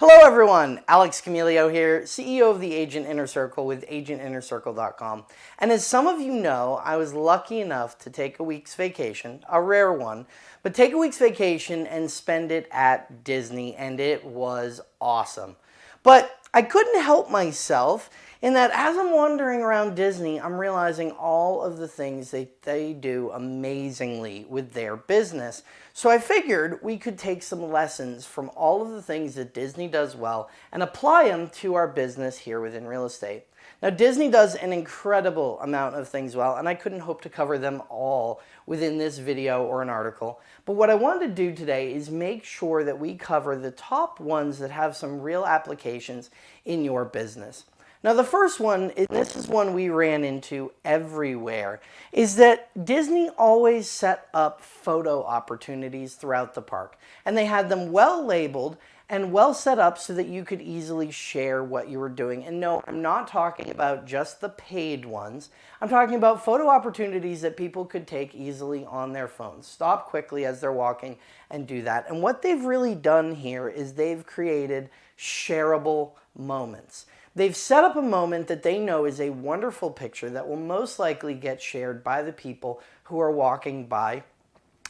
Hello everyone, Alex Camilio here, CEO of the Agent Inner Circle with agentinnercircle.com. And as some of you know, I was lucky enough to take a week's vacation, a rare one, but take a week's vacation and spend it at Disney and it was awesome. But I couldn't help myself in that as I'm wandering around Disney, I'm realizing all of the things that they do amazingly with their business. So I figured we could take some lessons from all of the things that Disney does well and apply them to our business here within real estate. Now Disney does an incredible amount of things well and I couldn't hope to cover them all within this video or an article. But what I wanted to do today is make sure that we cover the top ones that have some real applications in your business. Now the first one, and this is one we ran into everywhere, is that Disney always set up photo opportunities throughout the park. And they had them well labeled and well set up so that you could easily share what you were doing. And no, I'm not talking about just the paid ones. I'm talking about photo opportunities that people could take easily on their phones. Stop quickly as they're walking and do that. And what they've really done here is they've created shareable moments. They've set up a moment that they know is a wonderful picture that will most likely get shared by the people who are walking by.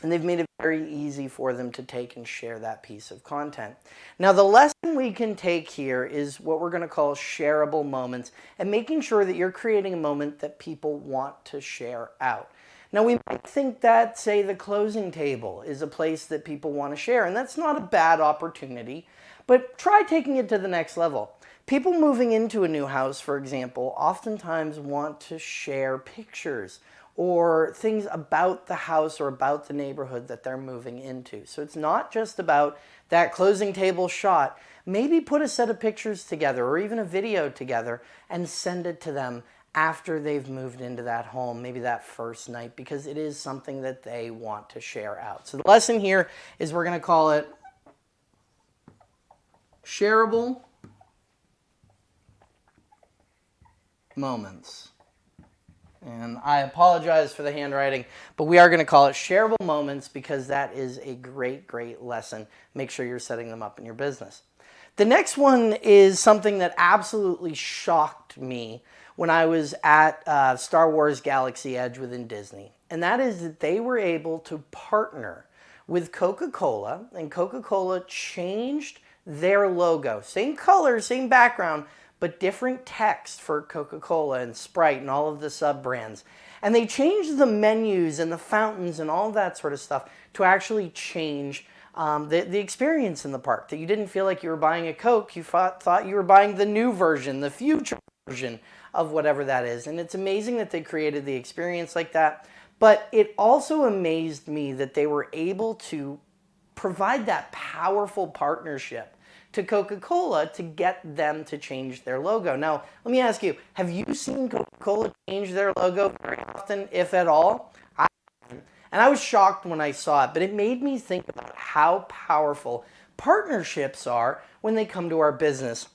And they've made it very easy for them to take and share that piece of content. Now the lesson we can take here is what we're going to call shareable moments and making sure that you're creating a moment that people want to share out. Now we might think that, say, the closing table is a place that people want to share, and that's not a bad opportunity, but try taking it to the next level. People moving into a new house, for example, oftentimes want to share pictures or things about the house or about the neighborhood that they're moving into. So it's not just about that closing table shot. Maybe put a set of pictures together or even a video together and send it to them after they've moved into that home, maybe that first night, because it is something that they want to share out. So the lesson here is we're going to call it shareable moments. And I apologize for the handwriting, but we are going to call it shareable moments because that is a great, great lesson. Make sure you're setting them up in your business. The next one is something that absolutely shocked me when I was at uh, Star Wars Galaxy Edge within Disney. And that is that they were able to partner with Coca-Cola and Coca-Cola changed their logo. Same color, same background, but different text for Coca-Cola and Sprite and all of the sub-brands. And they changed the menus and the fountains and all that sort of stuff to actually change um, the, the experience in the park. That you didn't feel like you were buying a Coke, you thought, thought you were buying the new version, the future version of whatever that is. And it's amazing that they created the experience like that. But it also amazed me that they were able to provide that powerful partnership to Coca-Cola to get them to change their logo. Now, let me ask you, have you seen Coca-Cola change their logo very often, if at all? I haven't. And I was shocked when I saw it, but it made me think about how powerful partnerships are when they come to our business.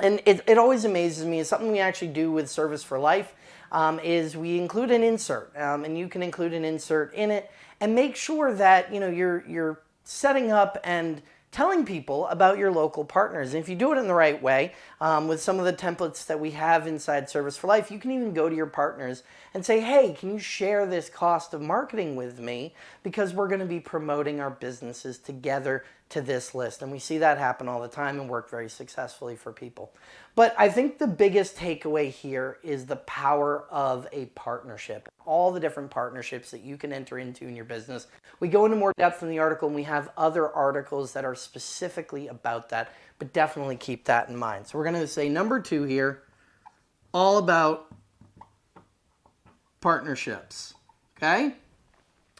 And it, it always amazes me, it's something we actually do with Service for Life, um, is we include an insert, um, and you can include an insert in it, and make sure that you know you're, you're setting up and telling people about your local partners. And if you do it in the right way, um, with some of the templates that we have inside Service for Life, you can even go to your partners and say, hey, can you share this cost of marketing with me? Because we're going to be promoting our businesses together to this list. And we see that happen all the time and work very successfully for people. But I think the biggest takeaway here is the power of a partnership. All the different partnerships that you can enter into in your business. We go into more depth in the article and we have other articles that are specifically about that, but definitely keep that in mind. So we're going to say number two here, all about partnerships. Okay?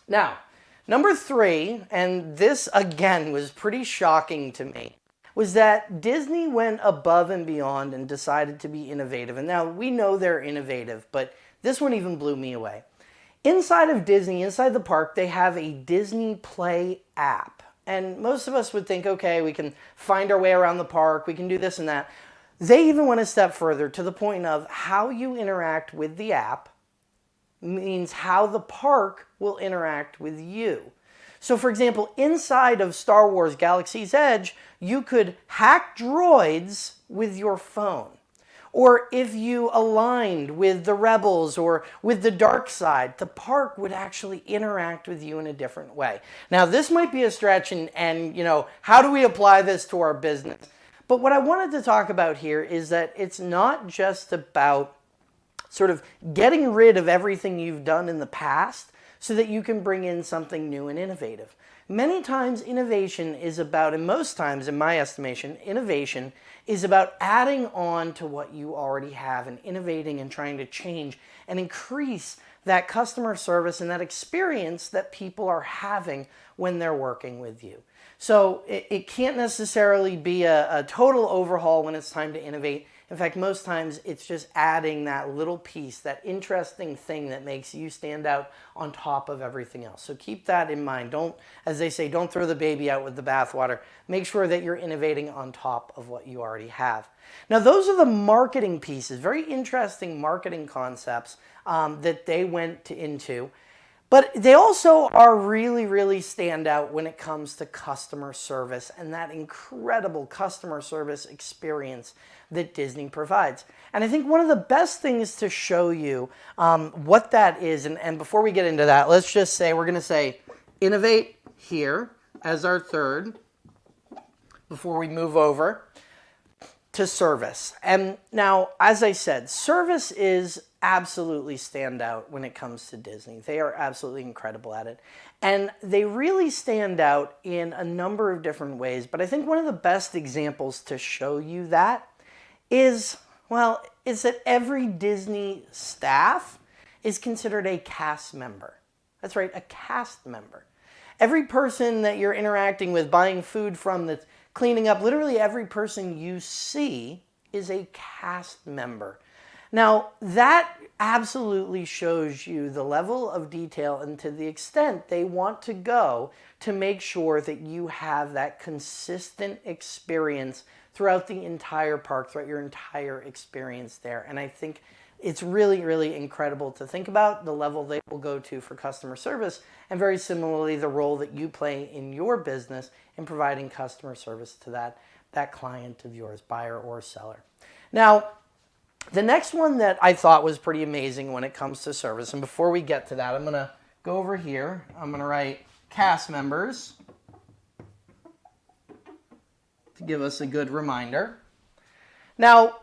Now, Number three, and this again was pretty shocking to me, was that Disney went above and beyond and decided to be innovative. And now we know they're innovative, but this one even blew me away. Inside of Disney, inside the park, they have a Disney Play app. And most of us would think, okay, we can find our way around the park, we can do this and that. They even went a step further to the point of how you interact with the app means how the park will interact with you. So for example, inside of Star Wars Galaxy's Edge, you could hack droids with your phone. Or if you aligned with the rebels or with the dark side, the park would actually interact with you in a different way. Now, this might be a stretch and, and you know, how do we apply this to our business? But what I wanted to talk about here is that it's not just about sort of getting rid of everything you've done in the past so that you can bring in something new and innovative. Many times innovation is about, and most times in my estimation, innovation is about adding on to what you already have and innovating and trying to change and increase that customer service and that experience that people are having when they're working with you. So it, it can't necessarily be a, a total overhaul when it's time to innovate. In fact, most times it's just adding that little piece, that interesting thing that makes you stand out on top of everything else. So keep that in mind. Don't, as they say, don't throw the baby out with the bathwater. Make sure that you're innovating on top of what you already have. Now, those are the marketing pieces, very interesting marketing concepts um, that they went to, into. But they also are really, really stand out when it comes to customer service and that incredible customer service experience that Disney provides. And I think one of the best things to show you um, what that is, and, and before we get into that, let's just say we're going to say innovate here as our third before we move over to service. And now, as I said, service is absolutely stand out when it comes to Disney. They are absolutely incredible at it. And they really stand out in a number of different ways. But I think one of the best examples to show you that is, well, is that every Disney staff is considered a cast member. That's right, a cast member. Every person that you're interacting with, buying food from, that's cleaning up, literally every person you see is a cast member. Now, that absolutely shows you the level of detail and to the extent they want to go to make sure that you have that consistent experience throughout the entire park, throughout your entire experience there. And I think it's really, really incredible to think about the level they will go to for customer service and very similarly the role that you play in your business in providing customer service to that, that client of yours, buyer or seller. Now, the next one that I thought was pretty amazing when it comes to service, and before we get to that, I'm going to go over here. I'm going to write cast members to give us a good reminder. Now,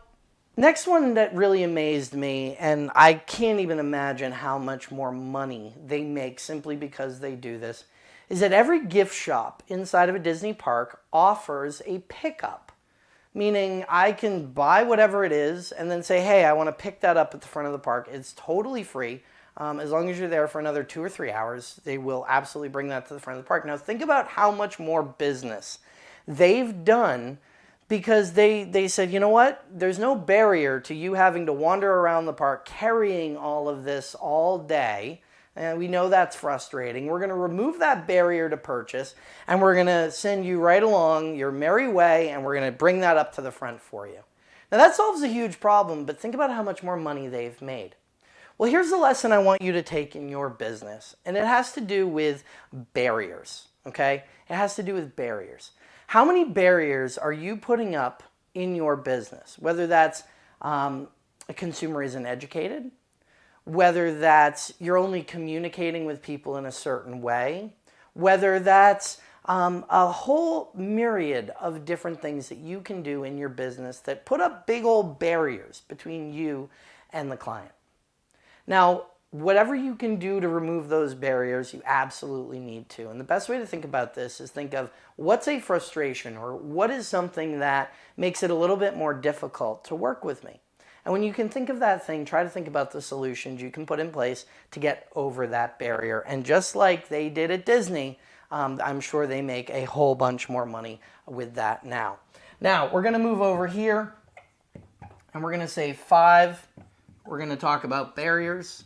next one that really amazed me, and I can't even imagine how much more money they make simply because they do this, is that every gift shop inside of a Disney park offers a pickup meaning I can buy whatever it is and then say, hey, I want to pick that up at the front of the park. It's totally free. Um, as long as you're there for another two or three hours, they will absolutely bring that to the front of the park. Now, think about how much more business they've done because they, they said, you know what? There's no barrier to you having to wander around the park carrying all of this all day and we know that's frustrating. We're going to remove that barrier to purchase and we're going to send you right along your merry way and we're going to bring that up to the front for you. Now that solves a huge problem, but think about how much more money they've made. Well, here's the lesson I want you to take in your business, and it has to do with barriers, okay? It has to do with barriers. How many barriers are you putting up in your business? Whether that's um, a consumer isn't educated, whether that's you're only communicating with people in a certain way, whether that's um, a whole myriad of different things that you can do in your business that put up big old barriers between you and the client. Now, whatever you can do to remove those barriers, you absolutely need to. And the best way to think about this is think of what's a frustration or what is something that makes it a little bit more difficult to work with me. And when you can think of that thing, try to think about the solutions you can put in place to get over that barrier. And just like they did at Disney, um, I'm sure they make a whole bunch more money with that now. Now, we're going to move over here and we're going to say five. We're going to talk about barriers.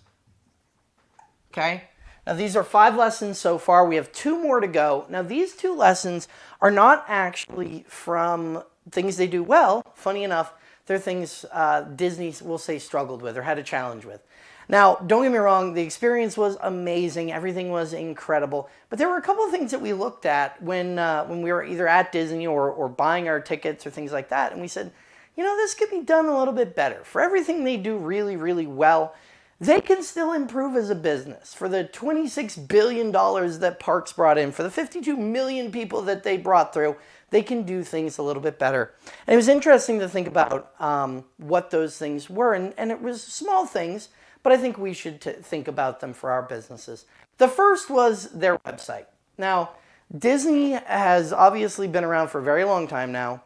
Okay. Now, these are five lessons so far. We have two more to go. Now, these two lessons are not actually from things they do well. Funny enough, they're things uh, Disney will say struggled with or had a challenge with. Now, don't get me wrong, the experience was amazing. Everything was incredible. But there were a couple of things that we looked at when, uh, when we were either at Disney or, or buying our tickets or things like that. And we said, you know, this could be done a little bit better. For everything they do really, really well, they can still improve as a business. For the $26 billion that Parks brought in, for the 52 million people that they brought through, they can do things a little bit better. And it was interesting to think about um, what those things were. And, and it was small things, but I think we should think about them for our businesses. The first was their website. Now, Disney has obviously been around for a very long time now,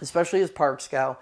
especially as Parks go.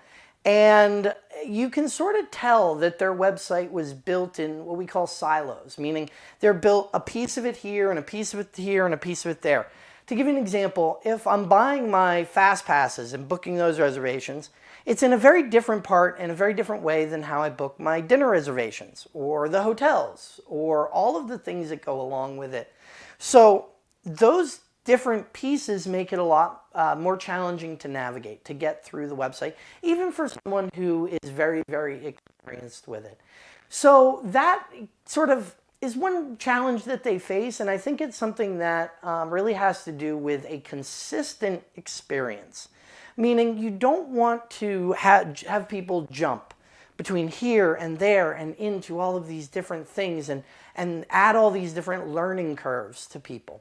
And you can sort of tell that their website was built in what we call silos, meaning they're built a piece of it here and a piece of it here and a piece of it there. To give you an example, if I'm buying my fast passes and booking those reservations, it's in a very different part and a very different way than how I book my dinner reservations or the hotels or all of the things that go along with it. So those different pieces make it a lot uh, more challenging to navigate, to get through the website, even for someone who is very, very experienced with it. So that sort of is one challenge that they face, and I think it's something that um, really has to do with a consistent experience. Meaning you don't want to have, have people jump between here and there and into all of these different things and, and add all these different learning curves to people.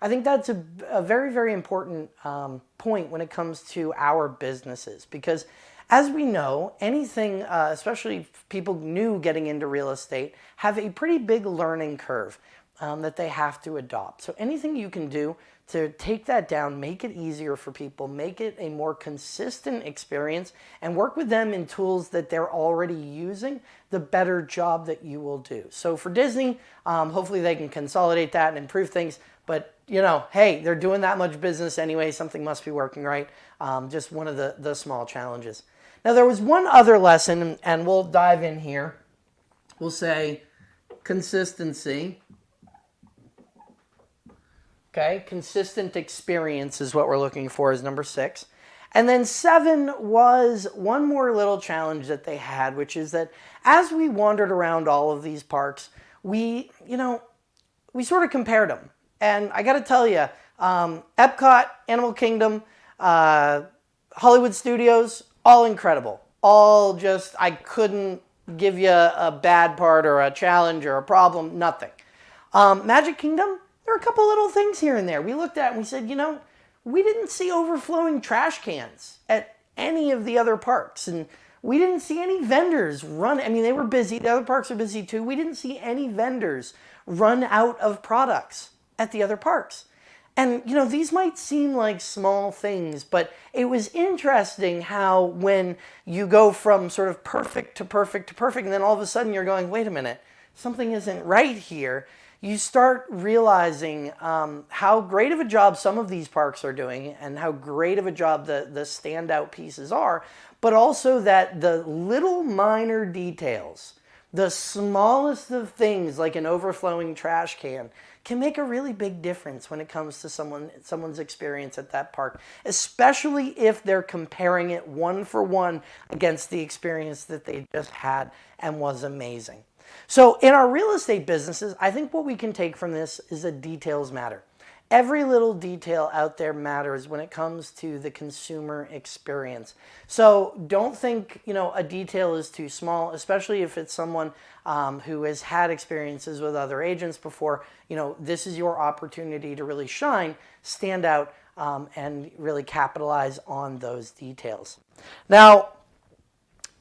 I think that's a, a very, very important um, point when it comes to our businesses because as we know, anything, uh, especially people new getting into real estate, have a pretty big learning curve um, that they have to adopt. So anything you can do to take that down, make it easier for people, make it a more consistent experience, and work with them in tools that they're already using, the better job that you will do. So for Disney, um, hopefully they can consolidate that and improve things. But, you know, hey, they're doing that much business anyway. Something must be working right. Um, just one of the, the small challenges. Now there was one other lesson, and we'll dive in here. We'll say consistency. Okay, consistent experience is what we're looking for is number six. And then seven was one more little challenge that they had, which is that as we wandered around all of these parks, we, you know, we sort of compared them. And I got to tell you, um, Epcot, Animal Kingdom, uh, Hollywood Studios, all incredible. All just, I couldn't give you a bad part or a challenge or a problem, nothing. Um, Magic Kingdom, there are a couple little things here and there. We looked at and we said, you know, we didn't see overflowing trash cans at any of the other parks. And we didn't see any vendors run. I mean, they were busy. The other parks are busy too. We didn't see any vendors run out of products at the other parks. And, you know, these might seem like small things, but it was interesting how when you go from sort of perfect to perfect to perfect, and then all of a sudden you're going, wait a minute, something isn't right here, you start realizing um, how great of a job some of these parks are doing and how great of a job the, the standout pieces are, but also that the little minor details, the smallest of things like an overflowing trash can, can make a really big difference when it comes to someone someone's experience at that park, especially if they're comparing it one for one against the experience that they just had and was amazing. So in our real estate businesses, I think what we can take from this is that details matter. Every little detail out there matters when it comes to the consumer experience. So don't think, you know, a detail is too small, especially if it's someone um, who has had experiences with other agents before. You know, this is your opportunity to really shine, stand out, um, and really capitalize on those details. Now,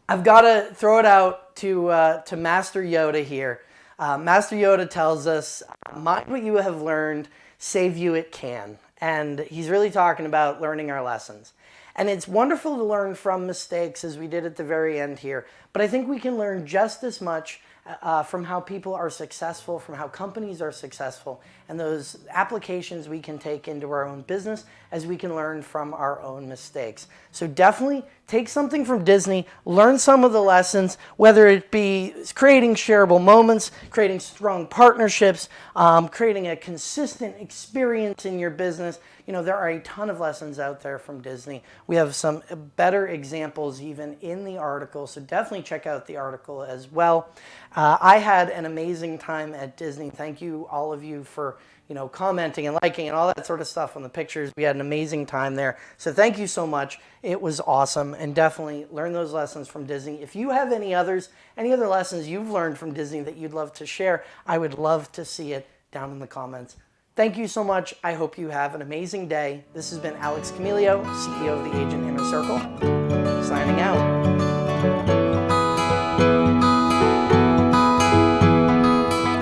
I've got to throw it out to, uh, to Master Yoda here. Uh, Master Yoda tells us, mind what you have learned, save you it can. And he's really talking about learning our lessons. And it's wonderful to learn from mistakes as we did at the very end here. But I think we can learn just as much uh, from how people are successful, from how companies are successful, and those applications we can take into our own business as we can learn from our own mistakes. So definitely take something from Disney, learn some of the lessons, whether it be creating shareable moments, creating strong partnerships, um, creating a consistent experience in your business. You know, there are a ton of lessons out there from Disney. We have some better examples even in the article, so definitely check out the article as well. Uh, I had an amazing time at Disney. Thank you, all of you, for you know commenting and liking and all that sort of stuff on the pictures. We had an amazing time there. So thank you so much. It was awesome, and definitely learn those lessons from Disney. If you have any others, any other lessons you've learned from Disney that you'd love to share, I would love to see it down in the comments. Thank you so much. I hope you have an amazing day. This has been Alex Camilio, CEO of the Agent Inner Circle, signing out.